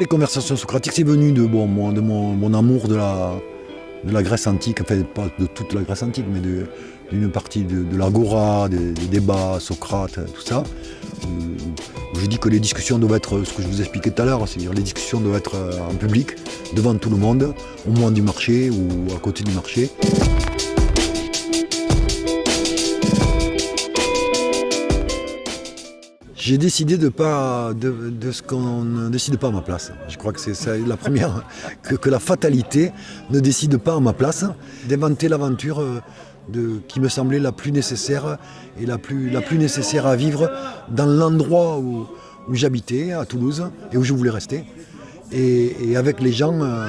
Les conversations socratiques, c'est venu de, bon, mon, de mon, amour de la, de la Grèce antique, enfin pas de toute la Grèce antique, mais d'une partie de, l'agora, des, débats, Socrate, tout ça. Euh, je dis que les discussions doivent être, ce que je vous expliquais tout à l'heure, c'est-à-dire les discussions doivent être en public, devant tout le monde, au moins du marché ou à côté du marché. J'ai décidé de pas de, ce qu'on ne décide pas à ma place. Je crois que c'est la première, que, la fatalité ne décide pas à ma place, d'inventer l'aventure euh, qui me semblait la plus nécessaire et la plus, la plus nécessaire à vivre dans l'endroit où, j'habitais, à Toulouse, et où je voulais rester. Et, avec les gens, euh,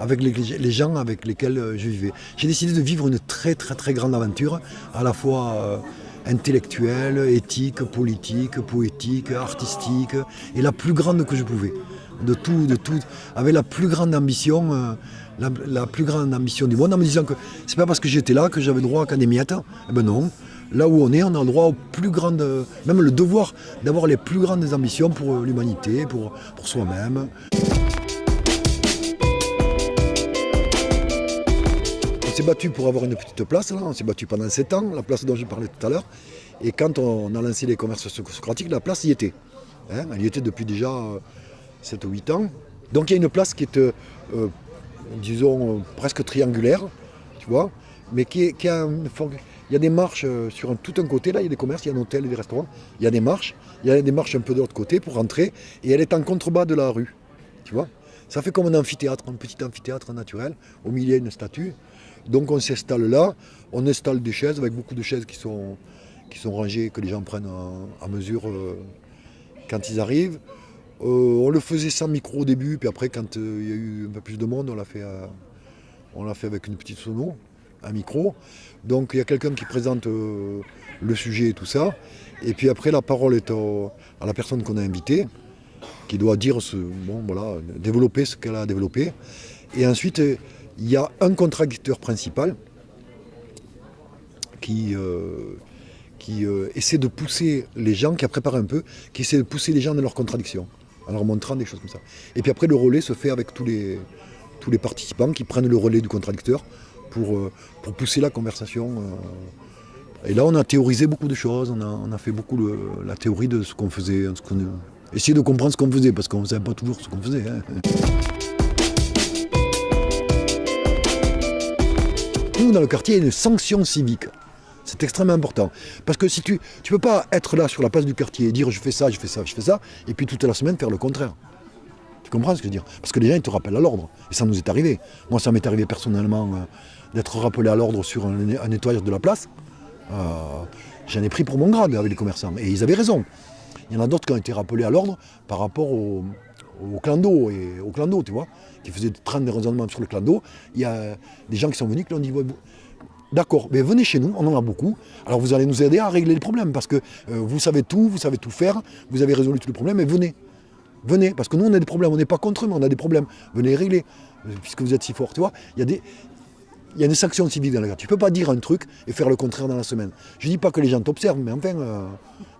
avec les, gens avec lesquels euh, je vivais. J'ai décidé de vivre une très très très grande aventure, à la fois intellectuelle, éthique, politique, poétique, artistique, et la plus grande que je pouvais. De tout, de tout, avec la plus grande ambition, euh, la, plus grande ambition du monde, en me disant que c'est pas parce que j'étais là que j'avais droit qu'à des miettes. Eh ben non, là où on est, on a le droit aux plus grandes, même le devoir d'avoir les plus grandes ambitions pour l'humanité, pour, pour soi-même. S'est battu pour avoir une petite place, là. on s'est battu pendant 7 ans, la place dont je parlais tout à l'heure. Et quand on a lancé les conversations socratiques, la place y était. Hein. elle y était depuis déjà 7 ou 8 ans. Donc il y a une place qui est, euh, disons, presque triangulaire, tu vois, mais qui, qui a il y a des marches euh, sur tout un côté, là, il y a des commerces, il y a un hôtel des restaurants. Il y a des marches, il y a des marches un peu de l'autre côté pour rentrer, et elle est en contrebas de la rue, tu vois. Ça fait comme un amphithéâtre, un petit amphithéâtre naturel, au milieu une statue. Donc on s'installe là, on installe des chaises avec beaucoup de chaises qui sont, qui sont rangées, que les gens prennent à, mesure euh, quand ils arrivent. Euh, on le faisait sans micro au début, puis après quand euh, il y a eu un peu plus de monde, on l'a fait, fait avec une petite sono, un micro. Donc il y a quelqu'un qui présente le sujet et tout ça. Et puis après la parole est à la personne qu'on a invitée, qui doit dire ce, bon voilà, développer ce qu'elle a développé. Et ensuite, il y a un contradicteur principal qui, euh, qui euh, essaie de pousser les gens, qui a préparé un peu, qui essaie de pousser les gens dans leurs contradictions, en leur montrant des choses comme ça. Et puis après, le relais se fait avec tous les, tous les participants qui prennent le relais du contradicteur pour, euh, pour pousser la conversation. Et là, on a théorisé beaucoup de choses, on a, on a fait beaucoup la théorie de ce qu'on faisait, ce essayer de comprendre ce qu'on faisait, parce qu'on ne savait pas toujours ce qu'on faisait. Hein. Dans le quartier, une sanction civique. C'est extrêmement important. Parce que si tu ne peux pas être là sur la place du quartier et dire je fais ça, je fais ça, je fais ça, et puis toute la semaine faire le contraire. Tu comprends ce que je veux dire? Parce que les gens, ils te rappellent à l'ordre. Et ça nous est arrivé. Moi, ça m'est arrivé personnellement euh, d'être rappelé à l'ordre sur un, nettoyage de la place. Euh, j'en ai pris pour mon grade avec les commerçants. Et ils avaient raison. Il y en a d'autres qui ont été rappelés à l'ordre par rapport au, au clan d'eau et au clan d'eau, tu vois, qui faisait 30 des raisonnements sur le clan d'eau. Il y a des gens qui sont venus qui ont dit D'accord, mais venez chez nous, on en a beaucoup. Alors vous allez nous aider à régler le problème parce que euh, vous savez tout, vous savez tout faire, vous avez résolu tous les problèmes, et venez. Venez, parce que nous on a des problèmes, on n'est pas contre eux, mais on a des problèmes. Venez régler, puisque vous êtes si fort, tu vois. Il y a des, il y a une sanction civile dans la gare. Tu ne peux pas dire un truc et faire le contraire dans la semaine. Je ne dis pas que les gens t'observent, mais enfin, euh,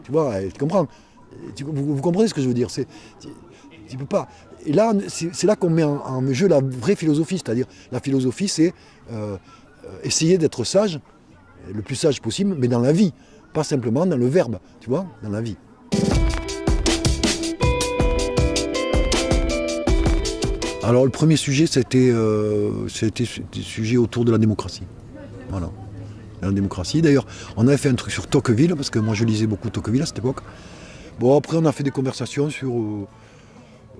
tu vois, tu comprends. Vous, comprenez ce que je veux dire tu peux pas. Et là, c'est là qu'on met en, jeu la vraie philosophie, c'est-à-dire la philosophie, c'est euh, euh, essayer d'être sage, le plus sage possible, mais dans la vie, pas simplement dans le verbe, tu vois, dans la vie. Alors le premier sujet, c'était euh, des sujets autour de la démocratie. Voilà. La démocratie. D'ailleurs, on avait fait un truc sur Tocqueville, parce que moi je lisais beaucoup Tocqueville à cette époque. Bon, après on a fait des conversations sur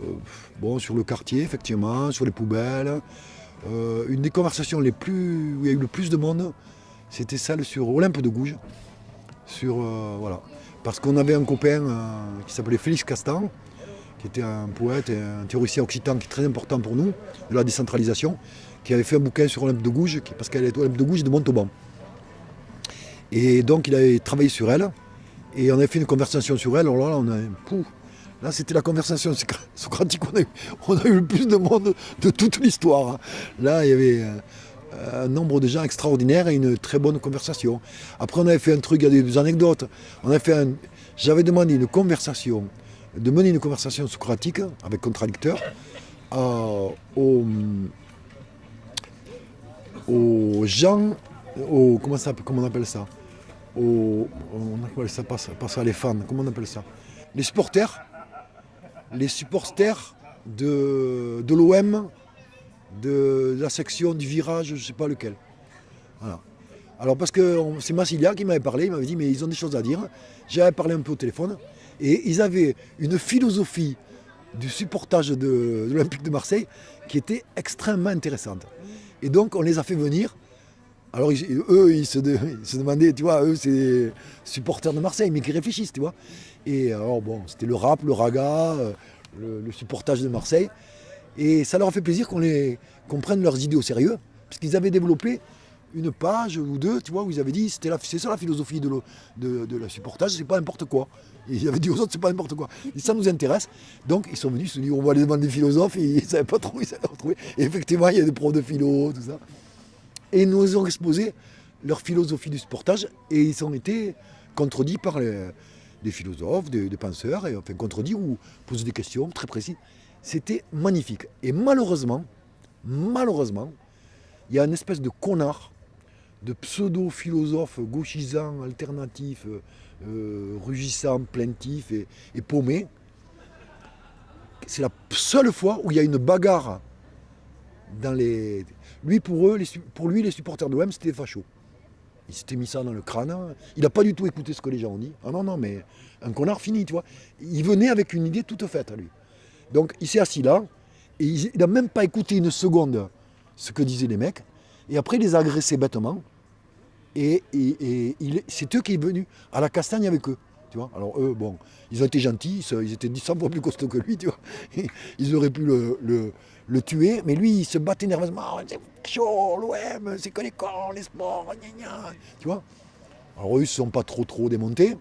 euh, sur le quartier, effectivement, sur les poubelles. Euh, une des conversations les plus, où il y a eu le plus de monde, c'était celle sur Olympe de Gouges. Euh, voilà. Parce qu'on avait un copain qui s'appelait Félix Castan, qui était un poète et un théoricien occitan qui est très important pour nous, de la décentralisation, qui avait fait un bouquin sur Olympe de Gouges, parce qu'elle est Olympe de Gouges de Montauban. Et donc il avait travaillé sur elle, et on avait fait une conversation sur elle, là, on a, pouf, Là, c'était la conversation socratique. On a, eu, on a eu le plus de monde de toute l'histoire. Hein. Là, il y avait euh, un nombre de gens extraordinaires et une très bonne conversation. Après, on avait fait un truc, il y a des anecdotes. On fait J'avais demandé une conversation de mener une conversation socratique avec contradicteur aux, aux gens, comment, ça, comment on appelle ça? Aux, On ça pas, pas les fans, comment on appelle ça? Les supporters, les supporters de, de l'OM, de, la section du virage, je ne sais pas lequel. Alors parce que c'est Massilia qui m'avait parlé, il m'avait dit mais ils ont des choses à dire. J'avais parlé un peu au téléphone et ils avaient une philosophie du supportage de, l'Olympique de Marseille qui était extrêmement intéressante. Et donc on les a fait venir. Alors eux, ils se, demandaient, tu vois, eux c'est supporters de Marseille, mais qui réfléchissent, tu vois. Et alors bon, c'était le rap, le raga, euh, le, supportage de Marseille. Et ça leur a fait plaisir qu'on qu prenne leurs idées au sérieux, puisqu'ils avaient développé une page ou deux, tu vois, où ils avaient dit, c'est ça la philosophie de, la supportage, c'est pas n'importe quoi. Ils avaient dit aux autres, c'est pas n'importe quoi. Et ça nous intéresse. Donc ils sont venus, ils se sont dit, on va aller demander des philosophes, et ils ne savaient pas trop, ils savaient retrouver. Et effectivement, il y a des profs de philo, tout ça. Et nous ont exposé leur philosophie du supportage, et ils ont été contredits par des philosophes, des, penseurs, et enfin contredits ou posé des questions très précises. C'était magnifique. Et malheureusement, malheureusement, il y a une espèce de connard de pseudo-philosophes gauchisants, alternatifs, euh, euh, rugissants, plaintifs et, paumés. C'est la seule fois où il y a une bagarre Lui, pour, eux, pour lui, les supporters de l'OM, c'était fachos. Il s'était mis ça dans le crâne. Il n'a pas du tout écouté ce que les gens ont dit. Ah non, non, mais un connard fini, tu vois. Il venait avec une idée toute faite lui. Donc il s'est assis là, et il n'a même pas écouté une seconde ce que disaient les mecs. Et après, il les a agressés bêtement. Et, c'est eux qui sont venus à la castagne avec eux. Tu vois Alors eux, bon, ils ont été gentils, ils étaient 100 fois plus costauds que lui, tu vois. Ils auraient pu le, tuer, mais lui, il se battait nerveusement. Oh, c'est chaud, l'OM, c'est que les cons, les sports, gna gna. Tu vois? Alors eux, ils ne sont pas trop trop démontés.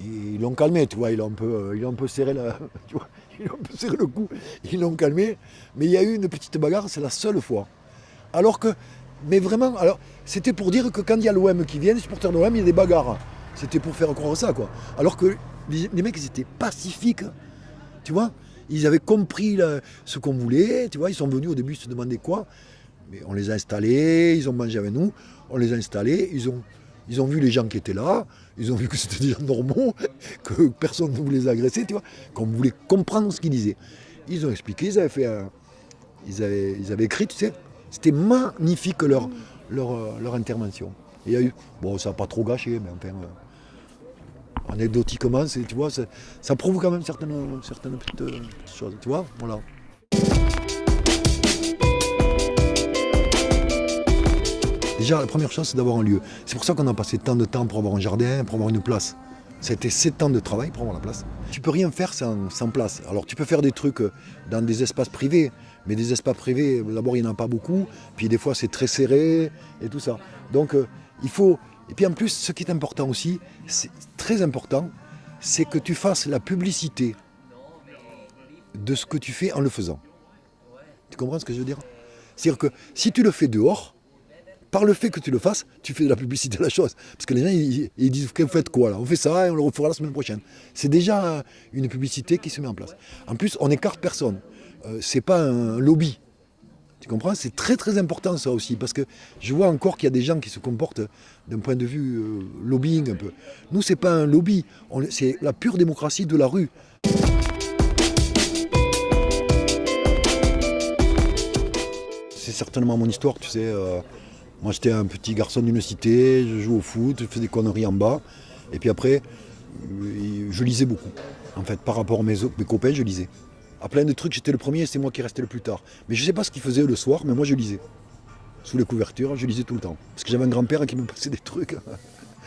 ils l'ont calmé, tu vois, ils ont un peu, ont un serré la, un peu serré le cou, ils l'ont calmé. Mais il y a eu une petite bagarre, c'est la seule fois. Alors que, mais vraiment, alors, c'était pour dire que quand il y a l'OM qui vient, les supporters de l'OM, il y a des bagarres. C'était pour faire croire ça, quoi. Alors que les, mecs, ils étaient pacifiques, tu vois. Ils avaient compris ce qu'on voulait, tu vois. Ils sont venus au début se demander quoi. Mais on les a installés, ils ont mangé avec nous, on les a installés, ils ont, ils ont vu les gens qui étaient là, ils ont vu que c'était des gens normaux, que personne ne voulait les agresser, tu vois, qu'on voulait comprendre ce qu'ils disaient. Ils ont expliqué, ils avaient fait ils, avaient, ils avaient écrit, tu sais, c'était magnifique leur, leur, leur intervention. il y a eu, bon, ça n'a pas trop gâché, mais enfin, euh, anecdotiquement, tu vois, ça, prouve quand même certaines, certaines petites, euh, choses, tu vois, voilà. Déjà, la première chose, c'est d'avoir un lieu. C'est pour ça qu'on a passé tant de temps pour avoir un jardin, pour avoir une place. C'était 7 ans de travail pour avoir la place. Tu peux rien faire sans, place. Alors tu peux faire des trucs dans des espaces privés, mais des espaces privés, d'abord il n'y en a pas beaucoup, puis des fois c'est très serré et tout ça. Donc euh, il faut... Et puis en plus, ce qui est important aussi, c'est très important, c'est que tu fasses la publicité de ce que tu fais en le faisant. Tu comprends ce que je veux dire? C'est-à-dire que si tu le fais dehors, par le fait que tu le fasses, tu fais de la publicité de la chose. Parce que les gens, ils, disent, vous faites quoi là? On fait ça et on le refera la semaine prochaine. C'est déjà une publicité qui se met en place. En plus, on n'écarte personne. Euh, c'est pas un lobby. C'est très très important ça aussi, parce que je vois encore qu'il y a des gens qui se comportent d'un point de vue euh, lobbying un peu. Nous, c'est pas un lobby, c'est la pure démocratie de la rue. C'est certainement mon histoire, tu sais. Euh, moi, j'étais un petit garçon d'une cité, je jouais au foot, je faisais des conneries en bas. Et puis après, euh, je lisais beaucoup. En fait, par rapport à mes, mes copains, je lisais. À plein de trucs, j'étais le premier et c'est moi qui restais le plus tard. Mais je ne sais pas ce qu'ils faisaient le soir, mais moi je lisais. Sous les couvertures, je lisais tout le temps. Parce que j'avais un grand-père qui me passait des trucs,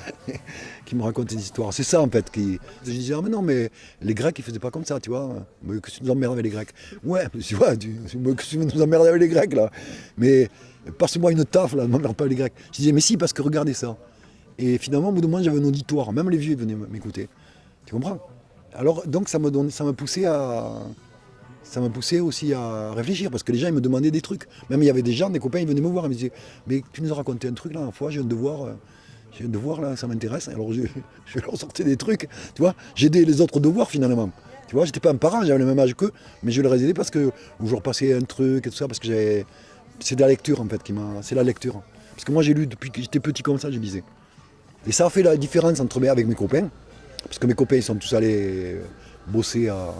qui me racontait des histoires. C'est ça en fait. Qui... Je disais, ah mais non, mais les Grecs ils faisaient pas comme ça, tu vois. Mais que tu nous emmerdes avec les Grecs. Ouais, tu vois, tu, que tu nous emmerdes avec les Grecs là. Mais passe-moi une taf là, ne m'emmerde pas les Grecs. Je disais, mais si, parce que regardez ça. Et finalement, au bout de moment, j'avais un auditoire. Même les vieux venaient m'écouter. Tu comprends? Alors, donc ça me, ça m'a poussé à ça m'a poussé aussi à réfléchir, parce que les gens ils me demandaient des trucs. Même il y avait des gens, des copains, ils venaient me voir, ils me disaient, mais tu nous as raconté un truc là, la fois, je viens de voir, euh, j'ai un devoir là, ça m'intéresse. Alors je, je leur sortais des trucs, tu vois. J'aidais les autres devoirs finalement. Tu vois, j'étais pas un parent, j'avais le même âge qu'eux, mais je leur ai aidé parce que je leur passais un truc et tout ça, parce que j'avais. C'est de la lecture en fait qui m'a. C'est la lecture. Parce que moi j'ai lu depuis que j'étais petit comme ça, je lisais. Et ça a fait la différence entre avec mes copains. Parce que mes copains ils sont tous allés bosser à.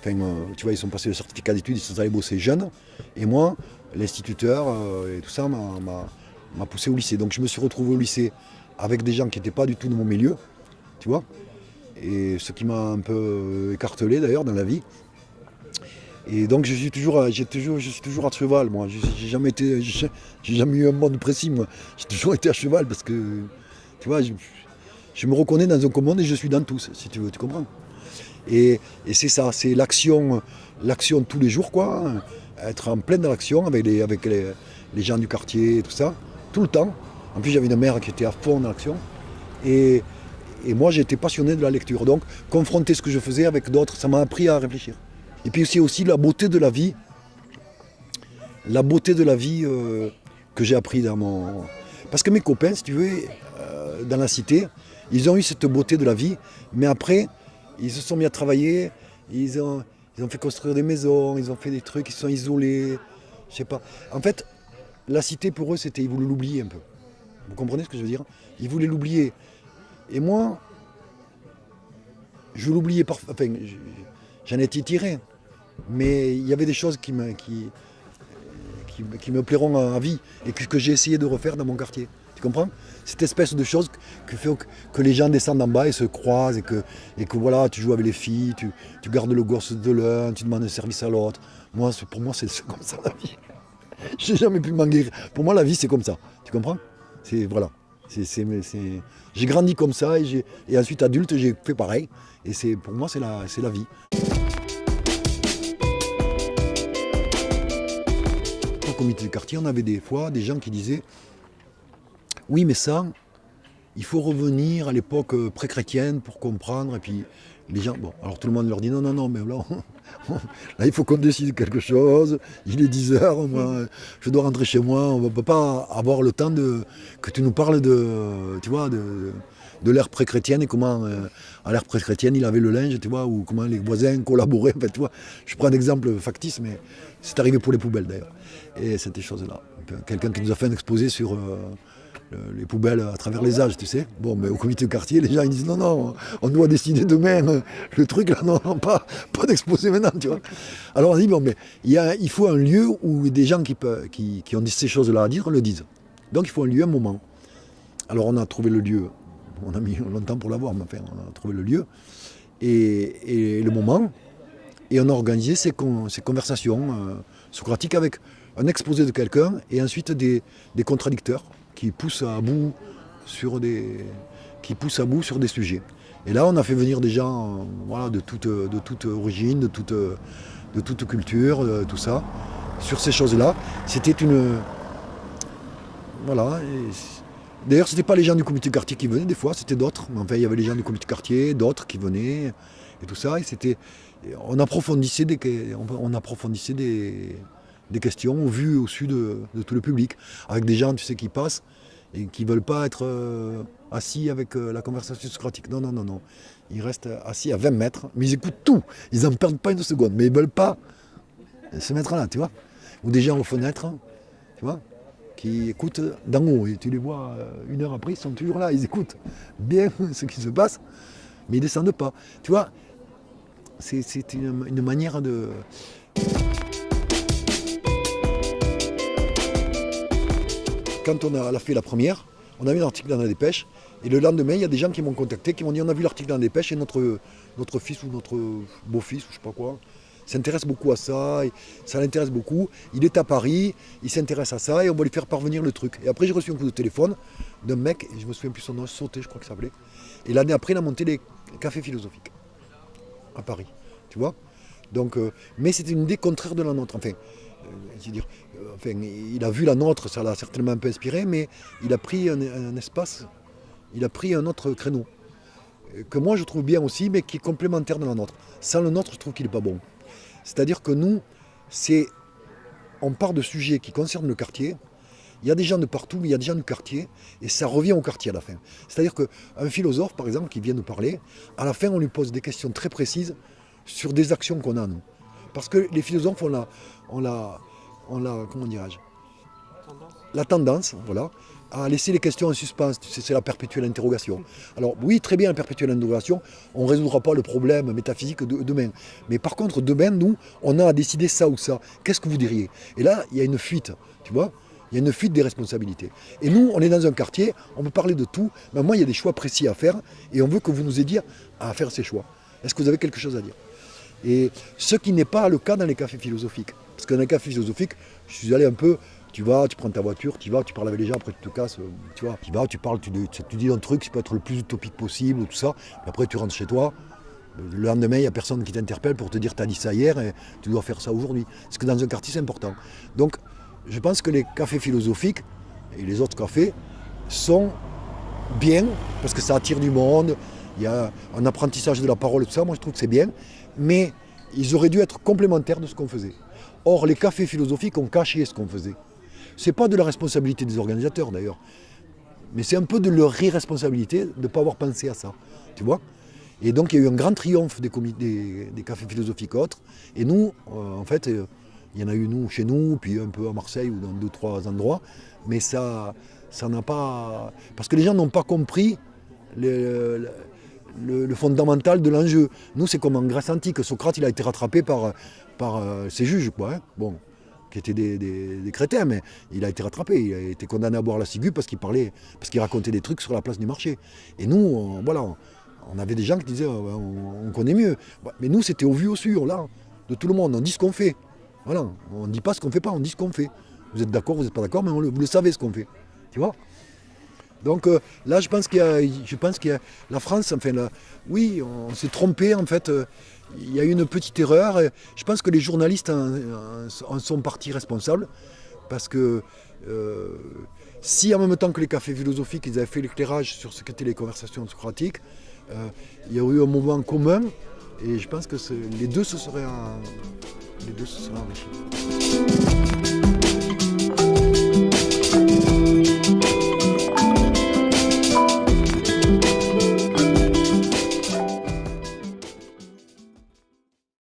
Enfin, euh, tu vois, ils sont passés le certificat d'études, ils sont allés bosser jeunes. Et moi, l'instituteur euh, et tout ça m'a poussé au lycée. Donc je me suis retrouvé au lycée avec des gens qui n'étaient pas du tout de mon milieu, tu vois. Et ce qui m'a un peu écartelé d'ailleurs dans la vie. Et donc je suis toujours, toujours, je suis toujours à cheval, moi. J'ai jamais été, j'ai jamais eu un monde précis, moi. J'ai toujours été à cheval parce que, tu vois, je, me reconnais dans un commun et je suis dans tous, si tu veux, tu comprends. Et, c'est ça, c'est l'action, l'action tous les jours, quoi. Hein être en pleine action avec, les, avec les, gens du quartier et tout ça, tout le temps. En plus, j'avais une mère qui était à fond dans l'action. Et, moi, j'étais passionné de la lecture. Donc, confronter ce que je faisais avec d'autres, ça m'a appris à réfléchir. Et puis aussi, aussi la beauté de la vie. La beauté de la vie euh, que j'ai appris dans mon... Parce que mes copains, si tu veux, euh, dans la cité, ils ont eu cette beauté de la vie, mais après, ils se sont mis à travailler, ils ont, fait construire des maisons, ils ont fait des trucs, ils sont isolés. Je sais pas. En fait, la cité pour eux, c'était, ils voulaient l'oublier un peu. Vous comprenez ce que je veux dire? Ils voulaient l'oublier. Et moi, je l'oubliais parfois. Enfin, j'en étais tiré. Mais il y avait des choses qui me, qui, qui, me plairont à vie et que j'ai essayé de refaire dans mon quartier. Tu comprends? Cette espèce de chose que fait que les gens descendent en bas et se croisent et que, et que voilà, tu joues avec les filles, tu, gardes le gosse de l'un, tu demandes un service à l'autre. Moi, pour moi, c'est comme ça la vie. J'ai jamais pu m'en guérir. Pour moi, la vie, c'est comme ça. Tu comprends? C'est voilà. J'ai grandi comme ça et, et ensuite adulte, j'ai fait pareil. Et pour moi, c'est la, la vie. Au comité de quartier, on avait des fois des gens qui disaient oui, mais ça, il faut revenir à l'époque euh, pré-chrétienne pour comprendre. Et puis les gens, bon, alors tout le monde leur dit non, non, non, mais là, il faut qu'on décide quelque chose. Il est 10 heures, moi, je dois rentrer chez moi. On ne peut pas avoir le temps de que tu nous parles de, tu vois, de, l'ère pré-chrétienne et comment, euh, à l'ère pré-chrétienne, il avait le linge, tu vois, ou comment les voisins collaboraient. Je prends un exemple factice, mais c'est arrivé pour les poubelles d'ailleurs. Et c'était choses-là. Quelqu'un qui nous a fait un exposé sur. Euh, les poubelles à travers les âges, tu sais. Bon, mais au comité de quartier, les gens ils disent non, non, on doit décider demain euh, le truc là, non, pas, pas d'exposer maintenant, tu vois. Alors on dit, bon, mais il, faut un lieu où des gens qui, peuvent, qui, ont ces choses-là à dire le disent. Donc il faut un lieu, un moment. Alors on a trouvé le lieu, on a mis longtemps pour l'avoir, mais enfin, on a trouvé le lieu et, le moment, et on a organisé ces, ces conversations euh, socratiques avec un exposé de quelqu'un et ensuite des, des contradicteurs qui poussent à bout sur des, qui poussent à bout sur des sujets. Et là, on a fait venir des gens voilà, de, toute, de toute origine, de toute, de toute culture, tout ça, sur ces choses-là. C'était une... Voilà. D'ailleurs, ce n'était pas les gens du comité de quartier qui venaient, des fois, c'était d'autres. Enfin, il y avait les gens du comité de quartier, d'autres qui venaient, et tout ça. Et c'était... On approfondissait des... On approfondissait des des questions vues au-dessus de, tout le public, avec des gens, tu sais, qui passent et qui ne veulent pas être euh, assis avec euh, la conversation socratique. Non, non, non, non. Ils restent assis à 20 mètres, mais ils écoutent tout. Ils n'en perdent pas une seconde, mais ils ne veulent pas se mettre là, tu vois. Ou des gens aux fenêtres, tu vois, qui écoutent d'en haut. Et tu les vois euh, une heure après, ils sont toujours là, ils écoutent bien ce qui se passe, mais ils ne descendent pas. Tu vois, c'est une manière de... quand on a fait la première, on a mis l'article dans la dépêche. Et le lendemain, il y a des gens qui m'ont contacté, qui m'ont dit on a vu l'article dans la dépêche et notre, fils ou notre beau-fils ou je sais pas quoi s'intéresse beaucoup à ça, ça l'intéresse beaucoup. Il est à Paris, il s'intéresse à ça et on va lui faire parvenir le truc. Et après, j'ai reçu un coup de téléphone d'un mec, et je me souviens plus son nom, Sauté, je crois que ça s'appelait. Et l'année après, il a monté les cafés philosophiques à Paris, tu vois. Donc, euh, mais c'était une idée contraire de la nôtre. Enfin, dire, euh, enfin, il a vu la nôtre, ça l'a certainement un peu inspiré, mais il a pris un, espace, il a pris un autre créneau, euh, que moi je trouve bien aussi, mais qui est complémentaire de la nôtre. Sans le nôtre, je trouve qu'il n'est pas bon. C'est-à-dire que nous, c'est, on part de sujets qui concernent le quartier, il y a des gens de partout, mais il y a des gens du quartier, et ça revient au quartier à la fin. C'est-à-dire qu'un philosophe, par exemple, qui vient nous parler, à la fin, on lui pose des questions très précises sur des actions qu'on a, nous. Parce que les philosophes, on la, on la, la comment dirais-je La tendance, voilà, à laisser les questions en suspens. C'est la perpétuelle interrogation. Alors oui, très bien, la perpétuelle interrogation, on ne résoudra pas le problème métaphysique de, demain. Mais par contre, demain, nous, on a à décider ça ou ça. Qu'est-ce que vous diriez? Et là, il y a une fuite, tu vois? Il y a une fuite des responsabilités. Et nous, on est dans un quartier, on peut parler de tout, mais moi, il y a des choix précis à faire, et on veut que vous nous aidiez à faire ces choix. Est-ce que vous avez quelque chose à dire? Et ce qui n'est pas le cas dans les cafés philosophiques. Parce que dans les cafés philosophiques, je suis allé un peu, tu vas, tu prends ta voiture, tu vas, tu parles avec les gens, après tu te casses, euh, tu vois, tu vas, tu parles, tu, dis un truc, qui peut être le plus utopique possible, tout ça, après tu rentres chez toi, le lendemain, il n'y a personne qui t'interpelle pour te dire tu as dit ça hier et tu dois faire ça aujourd'hui. Parce que dans un quartier, c'est important. Donc, je pense que les cafés philosophiques et les autres cafés sont bien, parce que ça attire du monde, il y a un apprentissage de la parole, tout ça, moi je trouve que c'est bien, mais ils auraient dû être complémentaires de ce qu'on faisait. Or, les cafés philosophiques ont caché ce qu'on faisait. Ce n'est pas de la responsabilité des organisateurs d'ailleurs, mais c'est un peu de leur irresponsabilité de ne pas avoir pensé à ça, tu vois Et donc il y a eu un grand triomphe des, cafés philosophiques autres, et nous, euh, en fait, euh, il y en a eu nous, chez nous, puis un peu à Marseille ou dans deux, trois endroits. Mais ça ça n'a pas... Parce que les gens n'ont pas compris le, fondamental de l'enjeu. Nous, c'est comme en Grèce antique. Socrate, il a été rattrapé par, euh, ses juges, quoi. Hein. Bon, qui étaient des, des, mais il a été rattrapé. Il a été condamné à boire la ciguë parce qu'il parlait, parce qu'il racontait des trucs sur la place du marché. Et nous, voilà, on avait des gens qui disaient, on, connaît mieux. Mais nous, c'était au vu, au sûr, là, de tout le monde. On dit ce qu'on fait. Voilà, on ne dit pas ce qu'on ne fait pas, on dit ce qu'on fait. Vous êtes d'accord, vous n'êtes pas d'accord, mais vous le savez ce qu'on fait. Tu vois? Donc euh, là, je pense qu'il y a, pense qu'il la France, enfin, là, oui, on s'est trompé en fait. Euh, il y a eu une petite erreur. je pense que les journalistes en, sont partis responsables parce que euh, si en même temps que les cafés philosophiques, ils avaient fait l'éclairage sur ce qu'étaient les conversations socratiques, il y a eu un moment commun et je pense que les deux se seraient les deux se sont enrichis.